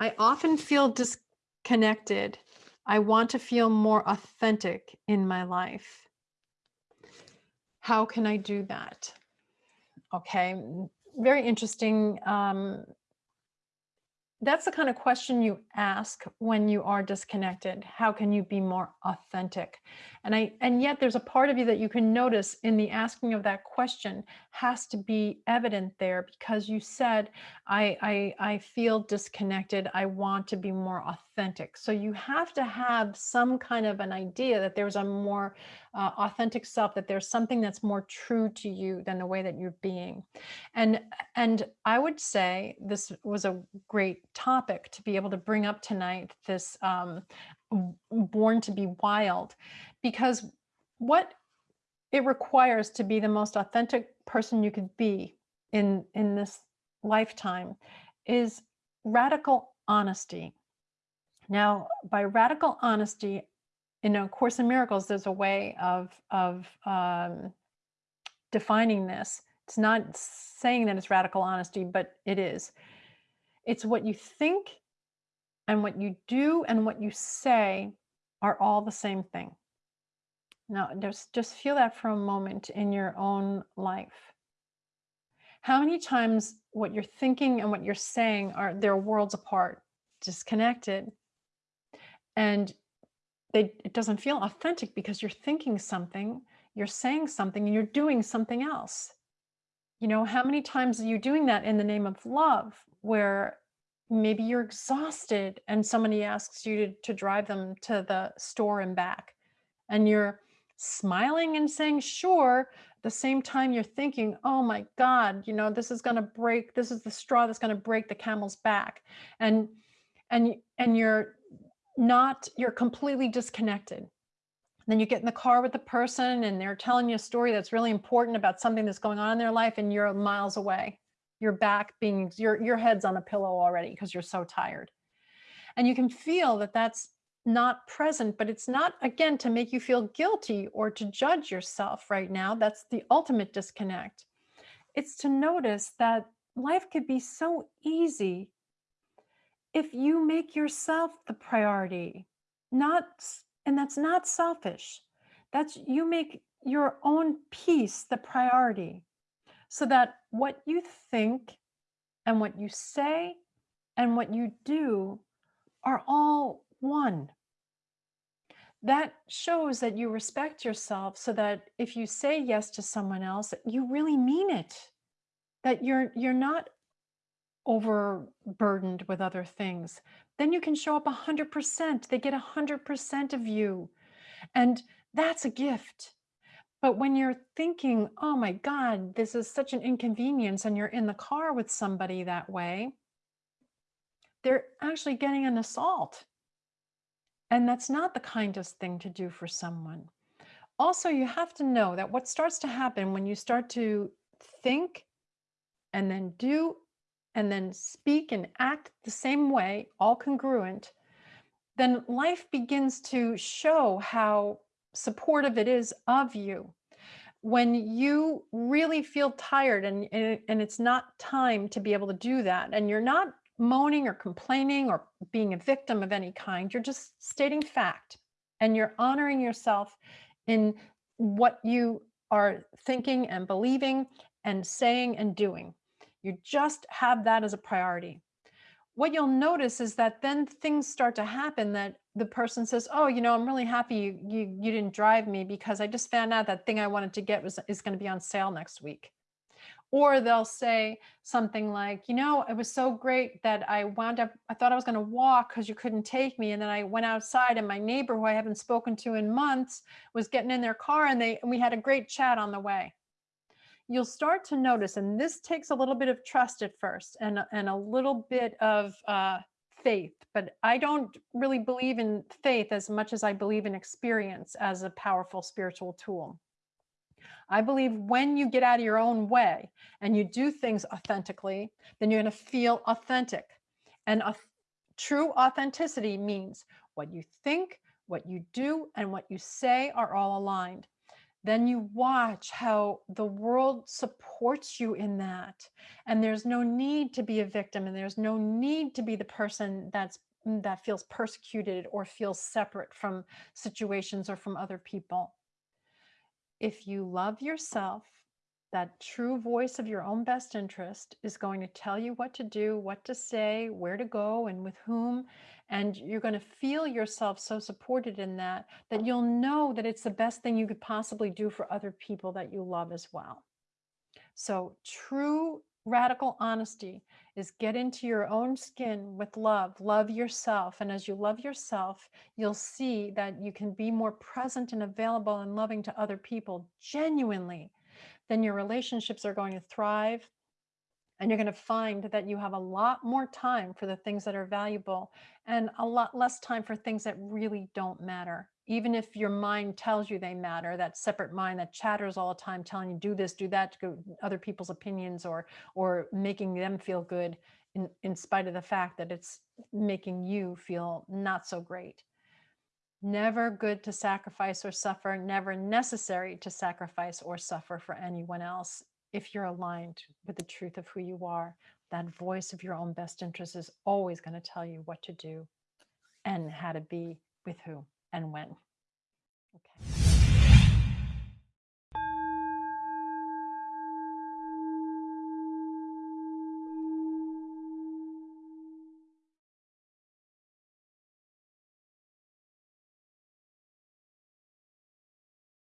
I often feel disconnected. I want to feel more authentic in my life. How can I do that? Okay, very interesting um, that's the kind of question you ask when you are disconnected. How can you be more authentic? And I and yet there's a part of you that you can notice in the asking of that question has to be evident there because you said, I I, I feel disconnected. I want to be more authentic. So you have to have some kind of an idea that there's a more uh, authentic self, that there's something that's more true to you than the way that you're being. And and I would say this was a great topic to be able to bring up tonight, this um, born to be wild, because what it requires to be the most authentic person you could be in, in this lifetime is radical honesty. Now, by radical honesty, in A Course in Miracles, there's a way of, of um, defining this. It's not saying that it's radical honesty, but it is. It's what you think and what you do and what you say are all the same thing. Now, just, just feel that for a moment in your own life. How many times what you're thinking and what you're saying are they're worlds apart, disconnected, and they, it doesn't feel authentic because you're thinking something, you're saying something, and you're doing something else. You know, how many times are you doing that in the name of love, where maybe you're exhausted and somebody asks you to, to drive them to the store and back, and you're smiling and saying, sure, the same time you're thinking, oh my God, you know, this is going to break, this is the straw that's going to break the camel's back. And, and, and you're not, you're completely disconnected. Then you get in the car with the person and they're telling you a story that's really important about something that's going on in their life and you're miles away. Your back being, your, your head's on a pillow already because you're so tired. And you can feel that that's not present, but it's not, again, to make you feel guilty or to judge yourself right now. That's the ultimate disconnect. It's to notice that life could be so easy if you make yourself the priority, not, and that's not selfish. That's you make your own peace the priority so that what you think and what you say and what you do are all one. That shows that you respect yourself so that if you say yes to someone else, you really mean it. That you're you're not overburdened with other things, then you can show up 100%. They get 100% of you. And that's a gift. But when you're thinking, oh my God, this is such an inconvenience, and you're in the car with somebody that way, they're actually getting an assault. And that's not the kindest thing to do for someone. Also, you have to know that what starts to happen when you start to think and then do and then speak and act the same way, all congruent, then life begins to show how supportive it is of you. When you really feel tired and, and it's not time to be able to do that, and you're not moaning or complaining or being a victim of any kind, you're just stating fact and you're honoring yourself in what you are thinking and believing and saying and doing. You just have that as a priority. What you'll notice is that then things start to happen that the person says, oh, you know, I'm really happy you, you, you didn't drive me because I just found out that thing I wanted to get was is going to be on sale next week. Or they'll say something like, you know, it was so great that I wound up, I thought I was going to walk because you couldn't take me. And then I went outside and my neighbor who I haven't spoken to in months was getting in their car and they and we had a great chat on the way you'll start to notice, and this takes a little bit of trust at first and, and a little bit of uh, faith, but I don't really believe in faith as much as I believe in experience as a powerful spiritual tool. I believe when you get out of your own way and you do things authentically, then you're going to feel authentic. And a true authenticity means what you think, what you do, and what you say are all aligned. Then you watch how the world supports you in that. And there's no need to be a victim and there's no need to be the person that's mm, that feels persecuted or feels separate from situations or from other people. If you love yourself, that true voice of your own best interest is going to tell you what to do, what to say, where to go, and with whom. And you're going to feel yourself so supported in that that you'll know that it's the best thing you could possibly do for other people that you love as well. So, true radical honesty is get into your own skin with love, love yourself. And as you love yourself, you'll see that you can be more present and available and loving to other people genuinely then your relationships are going to thrive and you're going to find that you have a lot more time for the things that are valuable and a lot less time for things that really don't matter. Even if your mind tells you they matter that separate mind that chatters all the time telling you do this do that to other people's opinions or or making them feel good in in spite of the fact that it's making you feel not so great Never good to sacrifice or suffer, never necessary to sacrifice or suffer for anyone else. If you're aligned with the truth of who you are, that voice of your own best interest is always going to tell you what to do and how to be with who and when. Okay.